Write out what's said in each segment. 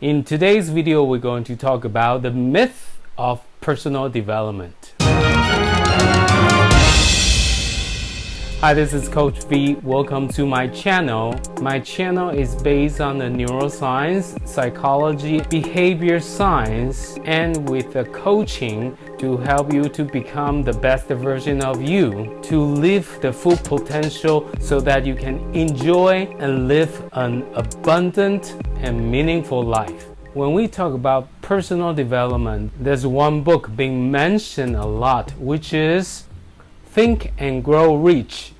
In today's video, we're going to talk about the myth of personal development. Hi, this is Coach V. Welcome to my channel. My channel is based on the neuroscience, psychology, behavior science, and with the coaching to help you to become the best version of you, to live the full potential so that you can enjoy and live an abundant and meaningful life. When we talk about personal development, there's one book being mentioned a lot, which is Think and Grow Rich.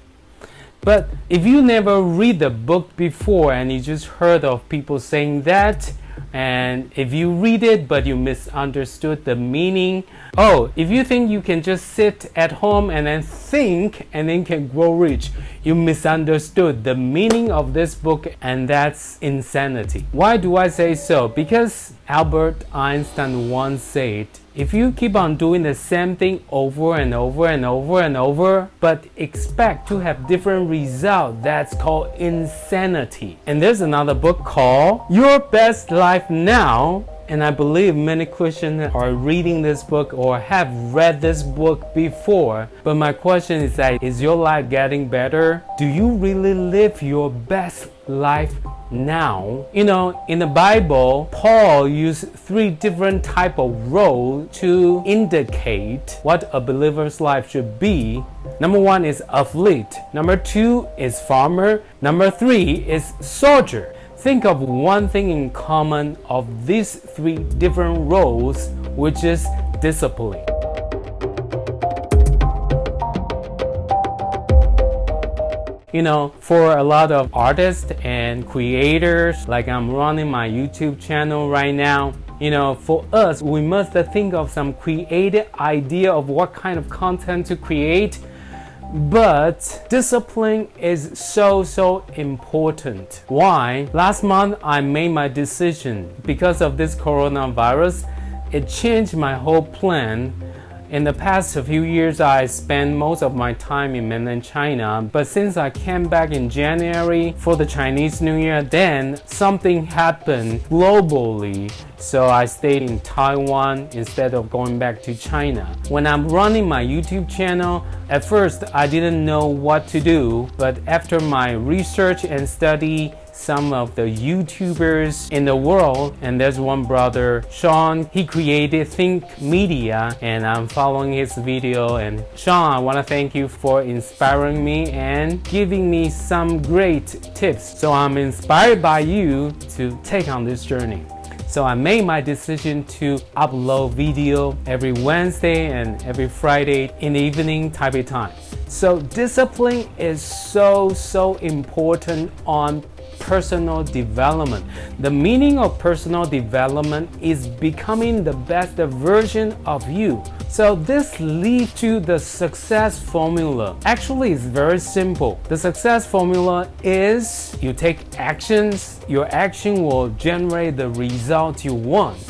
But if you never read the book before and you just heard of people saying that, and if you read it but you misunderstood the meaning, oh, if you think you can just sit at home and then think and then can grow rich, you misunderstood the meaning of this book and that's insanity. Why do I say so? Because Albert Einstein once said, if you keep on doing the same thing over and over and over and over, but expect to have different results, that's called insanity. And there's another book called Your Best Life Now and I believe many Christians are reading this book or have read this book before. But my question is that, is your life getting better? Do you really live your best life now? You know, in the Bible, Paul used three different type of role to indicate what a believer's life should be. Number one is athlete. Number two is farmer. Number three is soldier. Think of one thing in common of these three different roles, which is discipline. You know, for a lot of artists and creators, like I'm running my YouTube channel right now, you know, for us, we must think of some creative idea of what kind of content to create but discipline is so so important. Why? Last month i made my decision. Because of this coronavirus it changed my whole plan in the past few years, I spent most of my time in mainland China, but since I came back in January for the Chinese New Year, then something happened globally. So I stayed in Taiwan instead of going back to China. When I'm running my YouTube channel, at first I didn't know what to do, but after my research and study, some of the YouTubers in the world and there's one brother Sean. He created Think Media and I'm following his video. And Sean I want to thank you for inspiring me and giving me some great tips. So I'm inspired by you to take on this journey. So I made my decision to upload video every Wednesday and every Friday in the evening Taipei time. So discipline is so, so important on personal development. The meaning of personal development is becoming the best version of you. So this leads to the success formula. Actually, it's very simple. The success formula is you take actions, your action will generate the result you want.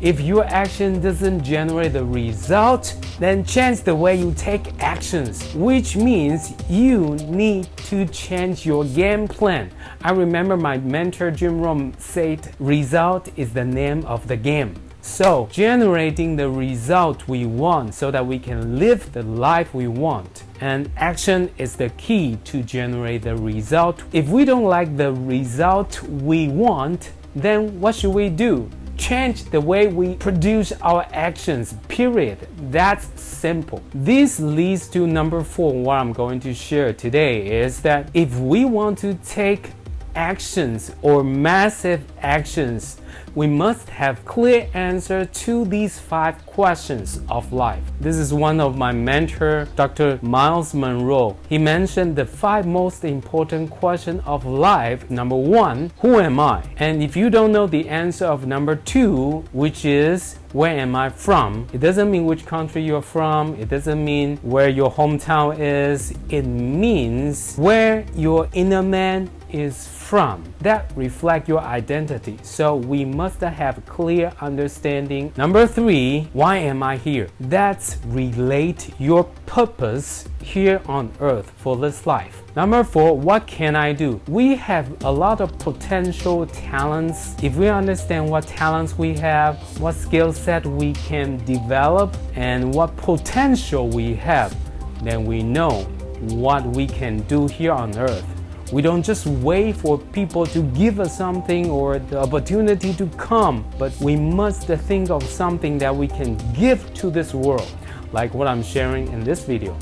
If your action doesn't generate the result, then change the way you take actions, which means you need to change your game plan. I remember my mentor Jim Rohn said, result is the name of the game. So, generating the result we want so that we can live the life we want. And action is the key to generate the result. If we don't like the result we want, then what should we do? Change the way we produce our actions, period. That's simple. This leads to number four, what I'm going to share today is that if we want to take actions or massive actions, we must have clear answer to these five questions of life. This is one of my mentor, Dr. Myles Munroe. He mentioned the five most important questions of life. Number one, who am I? And if you don't know the answer of number two, which is where am I from? It doesn't mean which country you're from. It doesn't mean where your hometown is. It means where your inner man is from. That reflect your identity. So we must have clear understanding. Number three, why am I here? That's relate your purpose here on earth for this life. Number four, what can I do? We have a lot of potential talents. If we understand what talents we have, what skill set we can develop, and what potential we have, then we know what we can do here on earth. We don't just wait for people to give us something or the opportunity to come, but we must think of something that we can give to this world, like what I'm sharing in this video.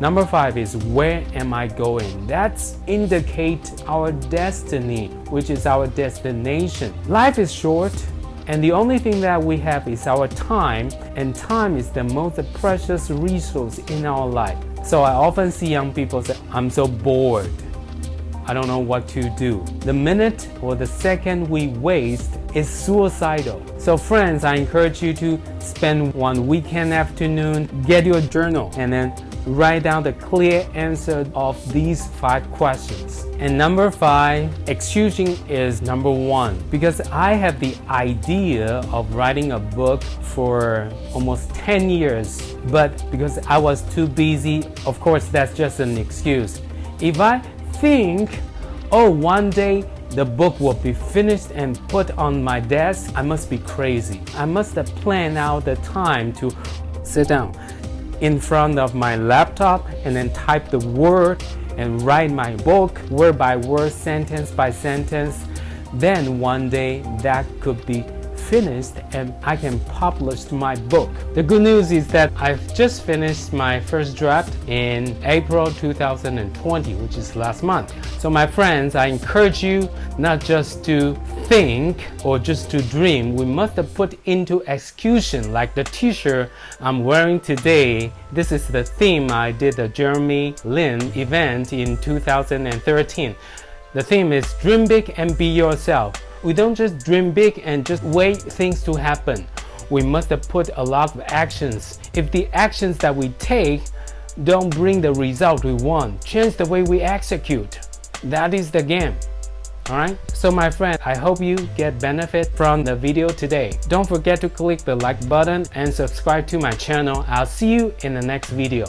Number five is where am I going? That's indicate our destiny, which is our destination. Life is short, and the only thing that we have is our time, and time is the most precious resource in our life. So I often see young people say, I'm so bored. I don't know what to do. The minute or the second we waste is suicidal. So friends, I encourage you to spend one weekend afternoon, get your journal, and then write down the clear answer of these five questions. And number five, excusing is number one because I have the idea of writing a book for almost 10 years, but because I was too busy, of course, that's just an excuse. If I think, oh, one day the book will be finished and put on my desk, I must be crazy. I must have planned out the time to sit down in front of my laptop and then type the word and write my book word by word, sentence by sentence. Then one day that could be finished and I can publish my book. The good news is that I've just finished my first draft in April 2020, which is last month. So my friends, I encourage you not just to think or just to dream, we must put into execution like the t-shirt I'm wearing today. This is the theme I did the Jeremy Lin event in 2013. The theme is dream big and be yourself. We don't just dream big and just wait things to happen. We must put a lot of actions. If the actions that we take don't bring the result we want, change the way we execute. That is the game. Alright, so my friend, I hope you get benefit from the video today. Don't forget to click the like button and subscribe to my channel. I'll see you in the next video.